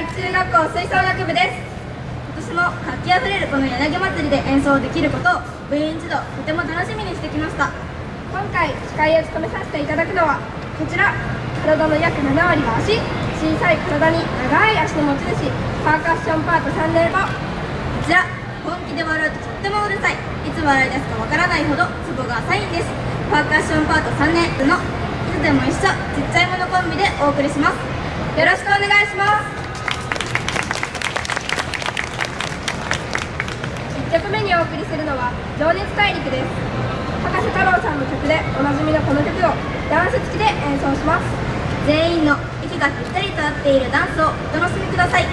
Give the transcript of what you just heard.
会中学校吹奏楽部です。今年も活気あふれるこの柳祭りで演奏できることを部員一同とても楽しみにしてきました。今回司会を務めさせていただくのはこちら。体の約7割が足。小さい体に長い足の持ち主。パーカッションパート3年後こちら。本気で笑うととってもうるさい。いつ笑い出すかわからないほどツボが浅いんです。パーカッションパート3年のいつでも一緒。ちっちゃいものコンビでお送りします。よろしくお願いします。お送りするのは「情熱大陸」です。博士太郎さんの曲でおなじみのこの曲をダンス付きで演奏します。全員の息がぴったりと合っているダンスをお楽しみください。